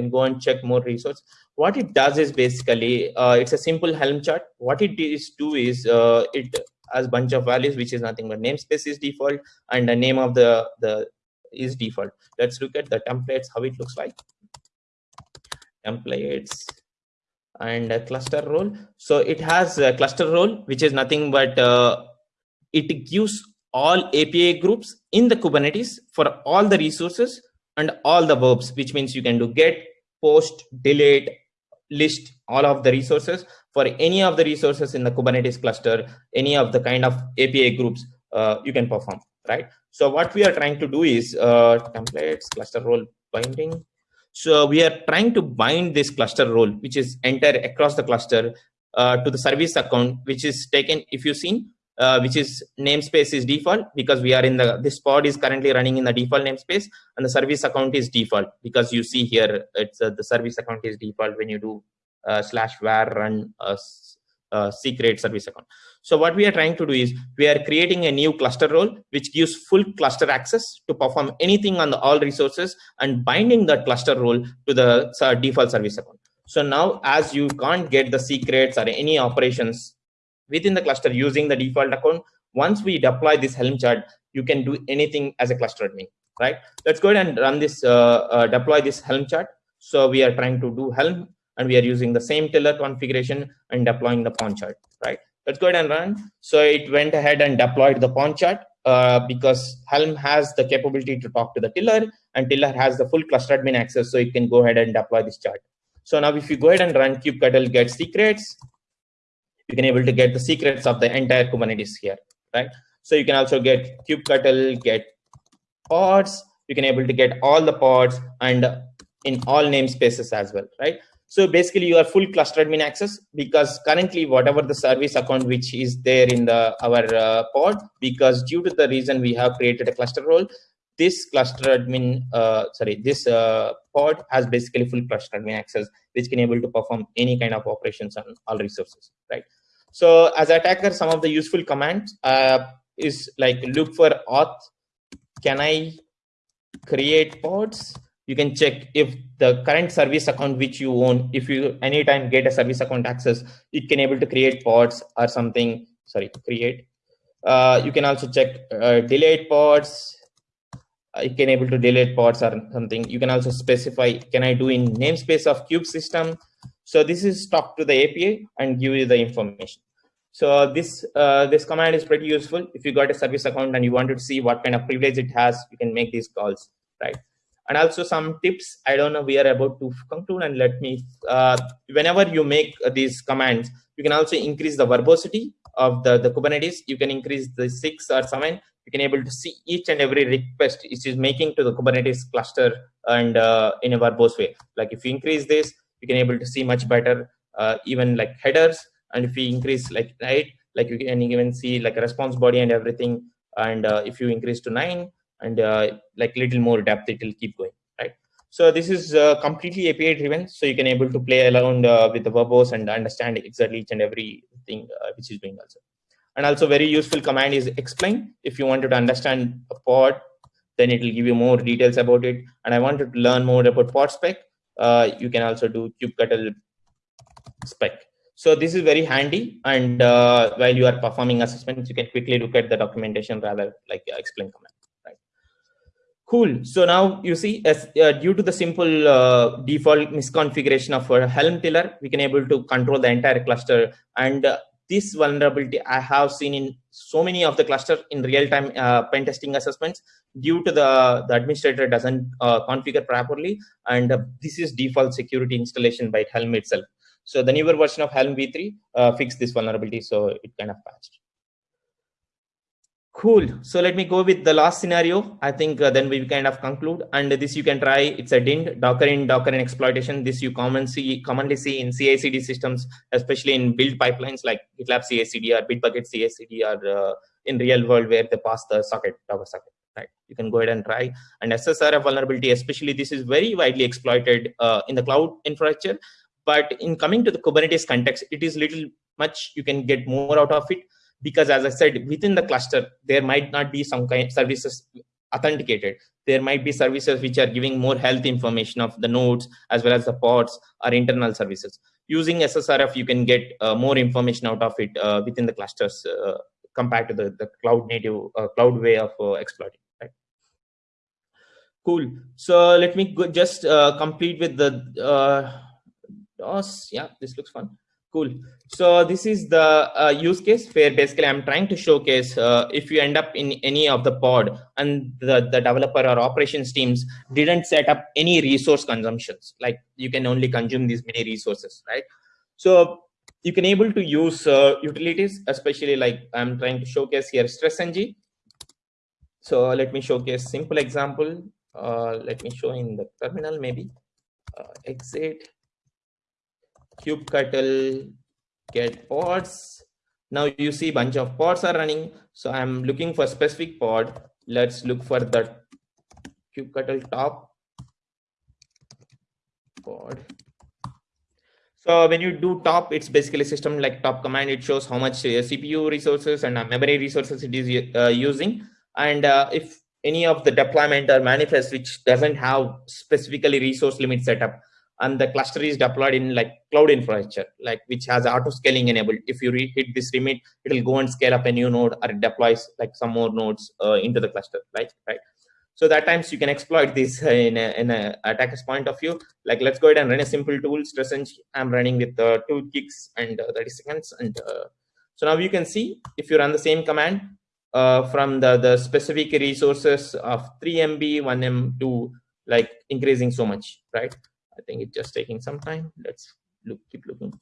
can go and check more resource what it does is basically uh, it's a simple helm chart. What it is do is it has bunch of values which is nothing but namespace is default and the name of the the is default. Let's look at the templates how it looks like. Templates and a cluster role. So it has a cluster role which is nothing but uh, it gives all api groups in the kubernetes for all the resources and all the verbs which means you can do get post delete list all of the resources for any of the resources in the kubernetes cluster any of the kind of api groups uh, you can perform right so what we are trying to do is uh, templates, cluster role binding. So we are trying to bind this cluster role, which is enter across the cluster uh, to the service account, which is taken, if you've seen, uh, which is namespace is default because we are in the, this pod is currently running in the default namespace and the service account is default because you see here, it's uh, the service account is default when you do uh, slash var run uh, secret service account. So what we are trying to do is we are creating a new cluster role which gives full cluster access to perform anything on the all resources and binding that cluster role to the uh, default service account. So now as you can't get the secrets or any operations within the cluster using the default account, once we deploy this Helm chart, you can do anything as a cluster admin, right? Let's go ahead and run this, uh, uh, deploy this Helm chart. So we are trying to do Helm and we are using the same tiller configuration and deploying the pawn chart, right? Let's go ahead and run. So it went ahead and deployed the pawn chart uh, because Helm has the capability to talk to the tiller and tiller has the full cluster admin access. So it can go ahead and deploy this chart. So now if you go ahead and run kubectl get secrets, you can able to get the secrets of the entire Kubernetes here, right? So you can also get kubectl get pods. You can able to get all the pods and in all namespaces as well, right? So basically you are full cluster admin access because currently whatever the service account which is there in the our uh, pod, because due to the reason we have created a cluster role, this cluster admin, uh, sorry, this uh, pod has basically full cluster admin access, which can able to perform any kind of operations on all resources, right? So as attacker, some of the useful commands uh, is like look for auth. Can I create pods? you can check if the current service account which you own, if you anytime get a service account access, it can able to create pods or something, sorry, create. Uh, you can also check uh, delete pods. Uh, you can able to delete pods or something. You can also specify, can I do in namespace of kube system? So this is talk to the API and give you the information. So this uh, this command is pretty useful. If you got a service account and you wanted to see what kind of privilege it has, you can make these calls, right? and also some tips i don't know we are about to conclude and let me uh, whenever you make these commands you can also increase the verbosity of the the kubernetes you can increase the six or seven you can able to see each and every request it is making to the kubernetes cluster and uh, in a verbose way like if you increase this you can able to see much better uh, even like headers. And if you increase like right like you can even see like a response body and everything. And uh, if you increase to nine and uh, like little more depth it will keep going right? So this is uh, completely api driven. So you can able to play around uh, with the verbose and understand exactly each and everything uh, which is doing also. And also very useful command is explain. If you wanted to understand a pod then it will give you more details about it. And i wanted to learn more about pod spec uh, you can also do kubectl spec So this is very handy. And uh, while you are performing assessments, you can quickly look at the documentation rather like uh, explain command. Cool. So now you see, as uh, due to the simple uh, default misconfiguration of our Helm tiller, we can able to control the entire cluster. And uh, this vulnerability I have seen in so many of the cluster in real-time uh, pen testing assessments due to the, the administrator doesn't uh, configure properly. And uh, this is default security installation by Helm itself. So the newer version of Helm v3 uh, fixed this vulnerability, so it kind of patched. Cool. So let me go with the last scenario. I think uh, then we kind of conclude. And this you can try. It's a DIND, Docker in Docker in exploitation. This you commonly see, commonly see in CI/CD systems, especially in build pipelines like GitLab CI/CD or Bitbucket CI/CD or uh, in real world where they pass the socket, Docker socket. Right. You can go ahead and try. And SSRF vulnerability, especially this is very widely exploited uh, in the cloud infrastructure. But in coming to the Kubernetes context, it is little much you can get more out of it because as I said, within the cluster, there might not be some kind of services authenticated. There might be services which are giving more health information of the nodes as well as the pods or internal services. Using SSRF, you can get uh, more information out of it uh, within the clusters uh, compared to the, the cloud native uh, cloud way of uh, exploiting. Right? Cool. So let me go just uh, complete with the DOS. Yeah, this looks fun. Cool. So this is the uh, use case where basically I'm trying to showcase uh, if you end up in any of the pod and the, the developer or operations teams didn't set up any resource consumptions, like you can only consume these many resources, right? So you can able to use uh, utilities, especially like I'm trying to showcase here StressNG. So let me showcase simple example. Uh, let me show in the terminal maybe. Uh, exit kubectl get pods. Now you see bunch of pods are running. So I'm looking for specific pod. Let's look for the kubectl top pod. So when you do top, it's basically system like top command. It shows how much uh, CPU resources and uh, memory resources it is uh, using. And uh, if any of the deployment or manifest which doesn't have specifically resource limit setup, and the cluster is deployed in like cloud infrastructure, like which has auto scaling enabled. If you hit this limit, it will go and scale up a new node or it deploys like some more nodes uh, into the cluster, right? Right. So that times you can exploit this in a, in a attacker's point of view. Like let's go ahead and run a simple tool. StressNG. I'm running with uh, two gigs and uh, 30 seconds. And uh, so now you can see if you run the same command uh, from the the specific resources of 3 MB, 1 M to like increasing so much, right? I think it's just taking some time. Let's look, keep looking.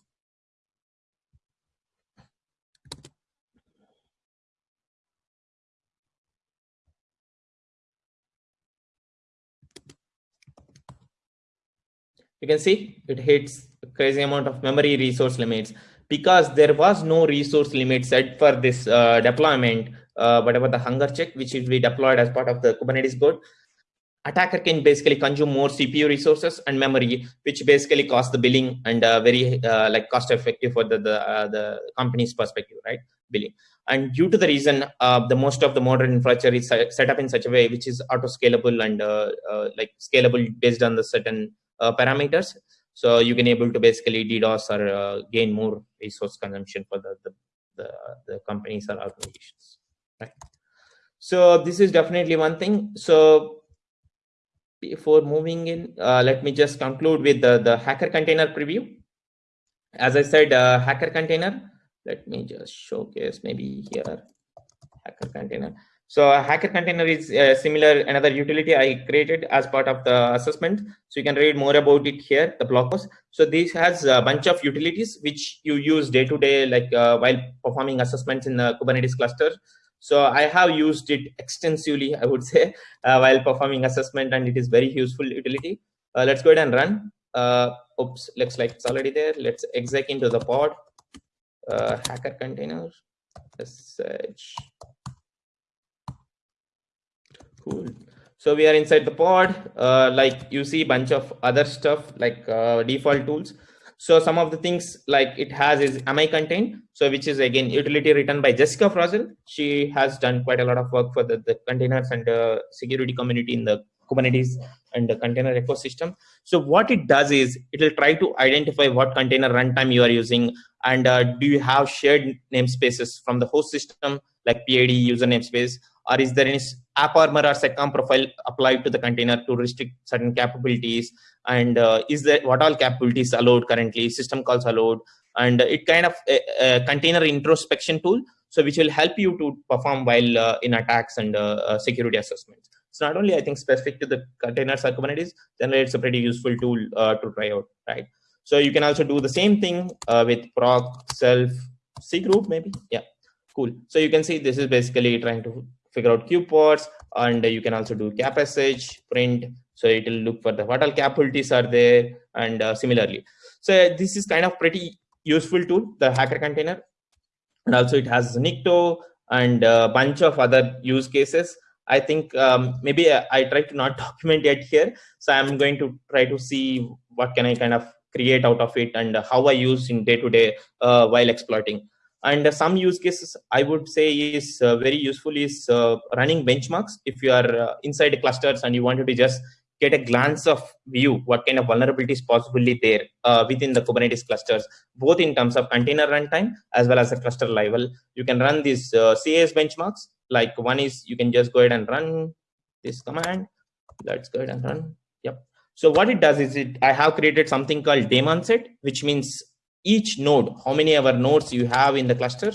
You can see it hits a crazy amount of memory resource limits because there was no resource limit set for this uh, deployment, uh, whatever the hunger check, which will be deployed as part of the Kubernetes code attacker can basically consume more CPU resources and memory, which basically cost the billing and uh, very uh, like cost effective for the the, uh, the company's perspective, right? Billing. And due to the reason, uh, the most of the modern infrastructure is set up in such a way which is auto scalable and like scalable based on the certain parameters. So you can able to basically DDoS or gain more resource consumption for the, the the, the companies or organizations, right? So this is definitely one thing. So before moving in, uh, let me just conclude with the, the hacker container preview. As I said, uh, hacker container, let me just showcase maybe here, hacker container. So a hacker container is uh, similar, another utility I created as part of the assessment. So you can read more about it here, the blog post. So this has a bunch of utilities which you use day to day, like uh, while performing assessments in the Kubernetes cluster. So I have used it extensively, I would say, uh, while performing assessment, and it is very useful utility. Uh, let's go ahead and run. Uh, oops, looks like it's already there. Let's exec into the pod. Hacker container. Search. Cool. So we are inside the pod. Uh, like you see, bunch of other stuff like uh, default tools. So some of the things like it has is ami contain, so which is again utility written by Jessica Frozel. She has done quite a lot of work for the, the containers and uh, security community in the Kubernetes and the container ecosystem. So what it does is it will try to identify what container runtime you are using and uh, do you have shared namespaces from the host system like PID user namespace or is there any AppArmor or seccomp profile applied to the container to restrict certain capabilities? And uh, is there what all capabilities allowed currently? System calls allowed? And it kind of a, a container introspection tool so which will help you to perform while uh, in attacks and uh, uh, security assessments. It's not only i think specific to the containers or kubernetes generally it's a pretty useful tool uh, to try out right? So you can also do the same thing uh, with proc self c group maybe? Yeah cool. So you can see this is basically trying to figure out kubeports and you can also do capsh print so it will look for the what all capabilities are there and uh, similarly so this is kind of pretty useful tool the hacker container and also it has Nikto and a bunch of other use cases. I think um, maybe I, I try to not document it here. So I'm going to try to see what can I kind of create out of it and how I use in day to day uh, while exploiting. And some use cases I would say is uh, very useful is uh, running benchmarks. If you are uh, inside clusters and you wanted to just get a glance of view what kind of vulnerabilities possibly there uh, within the Kubernetes clusters, both in terms of container runtime as well as the cluster level. You can run these uh, CAS benchmarks. Like one is you can just go ahead and run this command. Let's go ahead and run. Yep. So what it does is it I have created something called daemon set, which means each node, how many ever nodes you have in the cluster,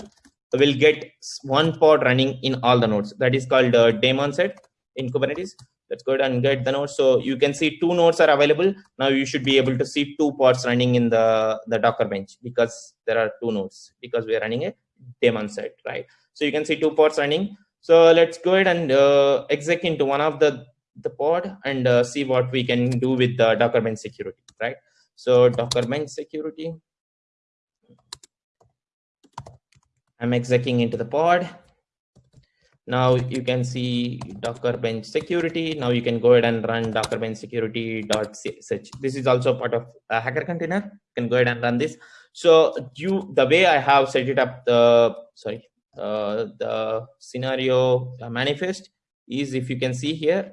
will get one pod running in all the nodes. That is called uh, daemon set in Kubernetes. Let's go ahead and get the nodes. So you can see two nodes are available. Now you should be able to see two pods running in the the docker bench because there are two nodes because we are running a daemon set right? So you can see two pods running. So let's go ahead and uh, exec into one of the the pod and uh, see what we can do with the docker bench security right? So docker bench security i'm executing into the pod now you can see Docker bench security. Now you can go ahead and run Docker bench security sh. This is also part of a hacker container. You can go ahead and run this. So you the way I have set it up the sorry uh, the scenario manifest is if you can see here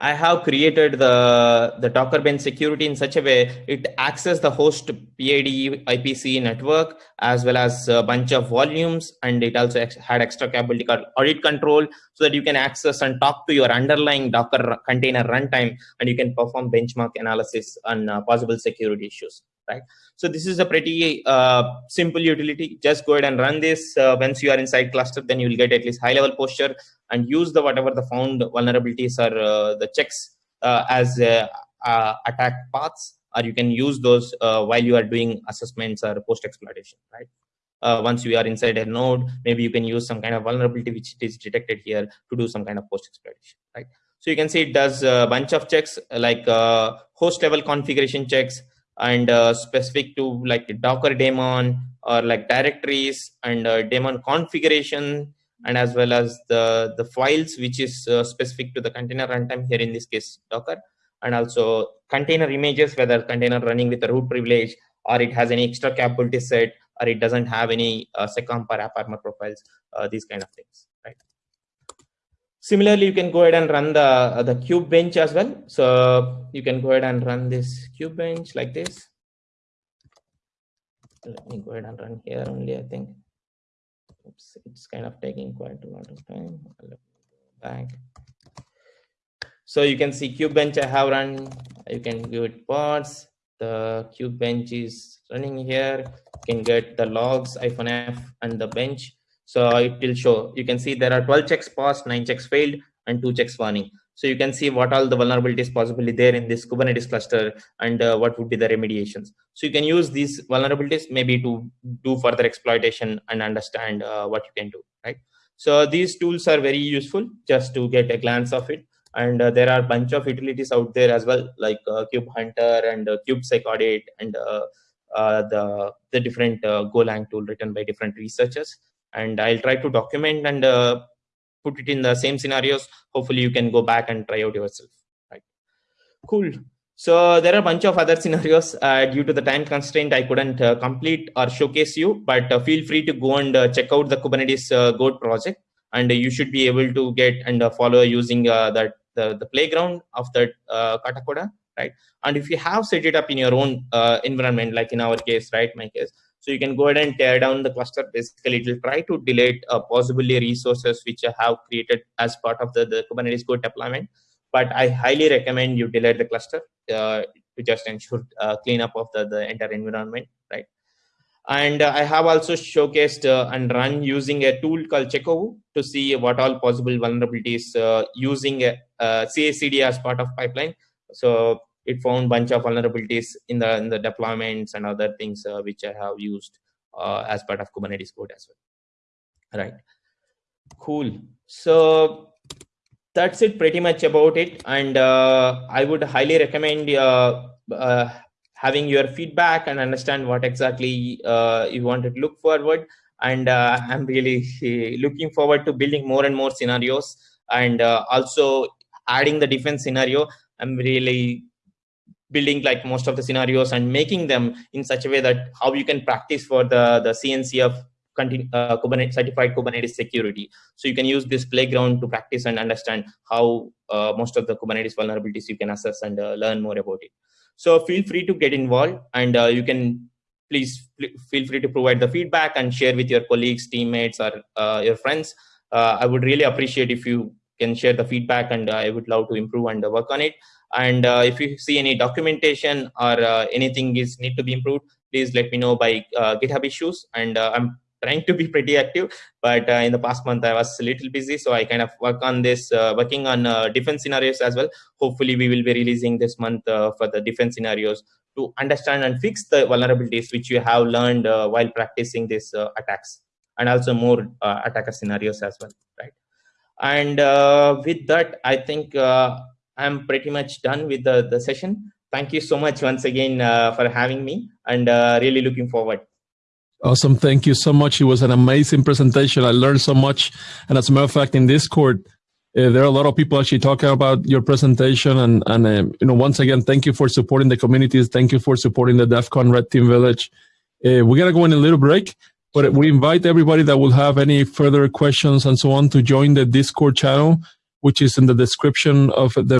I have created the, the Docker bench security in such a way it access the host PID IPC network as well as a bunch of volumes and it also had extra capability called audit control so that you can access and talk to your underlying Docker container runtime and you can perform benchmark analysis on uh, possible security issues right? So this is a pretty uh, simple utility. Just go ahead and run this. Uh, once you are inside cluster then you will get at least high level posture and use the whatever the found vulnerabilities or uh, the checks uh, as uh, uh, attack paths or you can use those while you are doing assessments or post exploitation right once you are inside a node, maybe you can use some kind of vulnerability which is detected here to do some kind of post exploitation, right? So you can see it does a bunch of checks like host level configuration checks, and uh, specific to like Docker daemon or like directories and uh, daemon configuration and as well as the the files which is uh, specific to the container runtime here in this case Docker. And also container images whether container running with a root privilege or it has any extra capability set or it doesn't have any uh, seccomp or AppArmor profiles uh, these kind of things right Similarly, you can go ahead and run the, uh, the cube bench as well. So you can go ahead and run this cube bench like this. Let me go ahead and run here only, I think. Oops, it's kind of taking quite a lot of time. Back. So you can see cube bench I have run. You can give it pods. The cube bench is running here. You can get the logs, iphone F and the bench so it will show, you can see there are 12 checks passed, nine checks failed, and two checks warning. So you can see what all the vulnerabilities possibly there in this Kubernetes cluster and uh, what would be the remediations. So you can use these vulnerabilities maybe to do further exploitation and understand uh, what you can do, right? So these tools are very useful just to get a glance of it. And uh, there are a bunch of utilities out there as well, like uh, Kube Hunter and uh, KubeSec Audit and uh, uh, the, the different Golang tool written by different researchers and I'll try to document and uh, put it in the same scenarios. Hopefully you can go back and try out yourself. Right. Cool. So there are a bunch of other scenarios uh, due to the time constraint. I couldn't uh, complete or showcase you, but uh, feel free to go and uh, check out the Kubernetes uh, Goat project. and you should be able to get and follow using that the, the playground of that Katacoda, right? And if you have set it up in your own environment, like in our case, right, my case, so you can go ahead and tear down the cluster. Basically, it will try to delete uh, possibly resources which you have created as part of the, the Kubernetes code deployment. But I highly recommend you delete the cluster uh, to just ensure uh, cleanup of the, the entire environment, right? And uh, I have also showcased uh, and run using a tool called Chekovu to see what all possible vulnerabilities uh, using a, a CI/CD as part of pipeline. So it found bunch of vulnerabilities in the in the deployments and other things uh, which I have used uh, as part of Kubernetes code as well. Right. Cool. So that's it pretty much about it. And uh, I would highly recommend uh, uh, having your feedback and understand what exactly uh, you want to look forward. And I'm really looking forward to building more and more scenarios and also adding the defense scenario. I'm really building like most of the scenarios and making them in such a way that how you can practice for the the CNC of uh, Kubernetes certified Kubernetes security. So you can use this playground to practice and understand how uh, most of the Kubernetes vulnerabilities you can assess and uh, learn more about it. So feel free to get involved and uh, you can please feel free to provide the feedback and share with your colleagues, teammates, or uh, your friends. Uh, I would really appreciate if you can share the feedback and I would love to improve and work on it. And uh, if you see any documentation or uh, anything is need to be improved, please let me know by uh, GitHub issues. And I'm trying to be pretty active but uh, in the past month i was a little busy so i kind of work on this uh, working on uh, defense scenarios as well hopefully we will be releasing this month for the different scenarios to understand and fix the vulnerabilities which you have learned while practicing these attacks and also more attacker scenarios as well right and with that i think I'm pretty much done with the, the session. Thank you so much once again uh, for having me and uh, really looking forward. Awesome. Thank you so much. It was an amazing presentation. I learned so much. And as a matter of fact, in Discord, uh, there are a lot of people actually talking about your presentation. And, and uh, you know, once again, thank you for supporting the communities. Thank you for supporting the DEF CON Red Team Village. Uh, we're going to go in a little break, but we invite everybody that will have any further questions and so on to join the Discord channel, which is in the description of the